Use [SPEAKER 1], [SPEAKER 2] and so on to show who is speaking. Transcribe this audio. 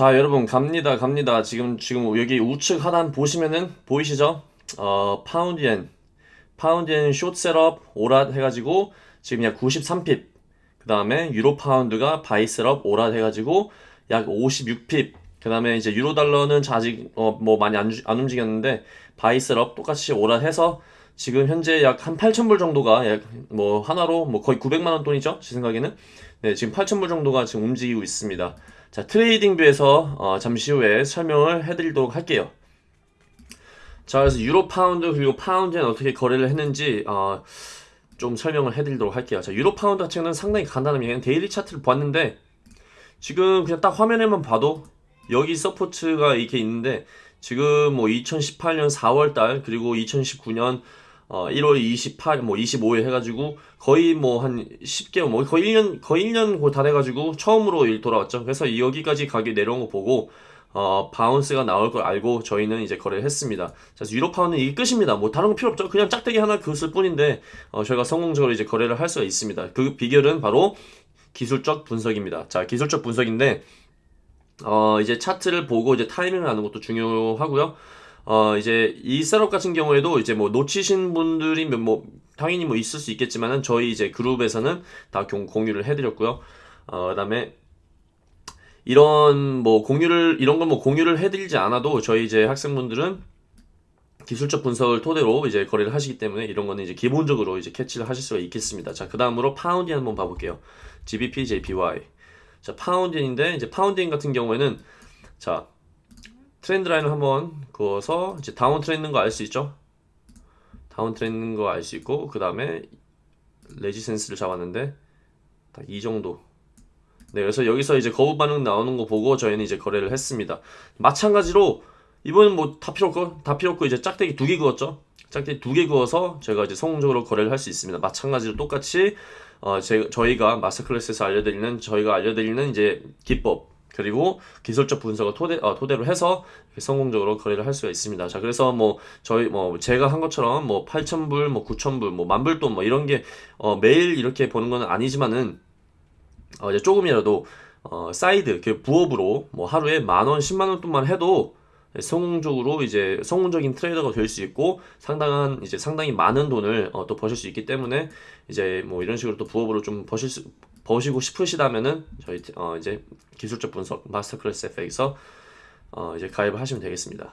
[SPEAKER 1] 자 여러분 갑니다 갑니다. 지금 지금 여기 우측 하단 보시면은 보이시죠? 어 파운드엔 파운드엔 short setup alert 해가지고 지금 약 93 pip. 그 다음에 유로 파운드가 buy setup alert 해가지고 약 56 pip. 그 다음에 이제 유로 달러는 아직 어 뭐 많이 안, 주- 안 움직였는데 buy setup 똑같이 alert 해서 지금 현재 약 한 8,000불 정도가 약 뭐 하나로 뭐 거의 900만 원 돈이죠? 제 생각에는. 네 지금 8,000불 정도가 지금 움직이고 있습니다 자, TradingView에서 어, 잠시 후에 설명을 해드리도록 할게요. 자, 그래서 유로 파운드 그리고 파운드는 어떻게 거래를 했는지 어, 좀 설명을 해드리도록 할게요. 자, 유로 파운드 경우는 상당히 간단합니다. daily 차트를 봤는데 지금 그냥 딱 화면에만 봐도 여기 support가 이렇게 있는데 지금 뭐 2018년 4월 달 그리고 2019년 어 1월 28, 뭐 25일 해가지고 거의 뭐 한 10개월, 뭐 거의 1년, 거의 1년 다 돼가지고 처음으로 일 돌아왔죠. 그래서 여기까지 가게 내려온 거 보고 어 bounce가 나올 걸 알고 저희는 이제 거래를 했습니다. 자, 그래서 유로 파운드는 이게 끝입니다. 뭐 다른 거 필요 없죠. 그냥 짝대기 하나 그었을 뿐인데 어 저희가 성공적으로 이제 거래를 할 수가 있습니다. 그 비결은 바로 기술적 분석입니다. 자, 기술적 분석인데 어, 이제 차트를 보고 이제 타이밍을 아는 것도 중요하고요. 어, 이제 이 setup 같은 경우에도 이제 뭐 놓치신 분들이 몇- 뭐 당연히 뭐 있을 수 있겠지만은 저희 이제 그룹에서는 다 공- 공유를 해드렸고요. 어, 그다음에 이런 뭐 공유를 이런 걸뭐 공유를 해드리지 않아도 저희 이제 학생분들은 기술적 분석을 토대로 이제 거래를 하시기 때문에 이런 거는 이제 기본적으로 이제 캐치를 하실 수가 있겠습니다. 자, 그 다음으로 파운드엔 한번 봐볼게요. GBP, JPY. 자, 파운드엔인데 이제 파운드엔 같은 경우에는 자, trend line을 한번 그어서 이제 downtrend인 거 알 수 있죠? downtrend인 거 알 수 있고 그 다음에 레지센스를 잡았는데 딱 이 정도. 네, 그래서 여기서 이제 거부 반응 나오는 거 보고 저희는 이제 거래를 했습니다. 마찬가지로 이번은 뭐다 필요 없고 다 필요 없고 이제 짝대기 두 개 그었죠. 짝대기 두 개 그어서 저희가 이제 성공적으로 거래를 할 수 있습니다. 마찬가지로 똑같이 어, 제, 저희가 마스터 클래스에서 알려드리는 저희가 알려드리는 이제 기법 그리고 기술적 분석을 토대, 어, 토대로 해서 성공적으로 거래를 할 수가 있습니다. 자, 그래서 뭐 저희 뭐 제가 한 것처럼 뭐 8,000불, 뭐 9,000불, 뭐 만불 돈 뭐 이런 게 어, 매일 이렇게 보는 건 아니지만은 어, 이제 조금이라도 어, 사이드 그 부업으로 뭐 하루에 만 원, 10만 원 돈만 해도 성공적으로 이제 성공적인 trader가 될 수 있고 상당한 이제 상당히 많은 돈을 어, 또 버실 수 있기 때문에 이제 뭐 이런 식으로 또 부업으로 좀 버실 수 버시고 싶으시다면은 저희 어, 이제 기술적 분석 Master Class FX에서 어, 이제 가입을 하시면 되겠습니다.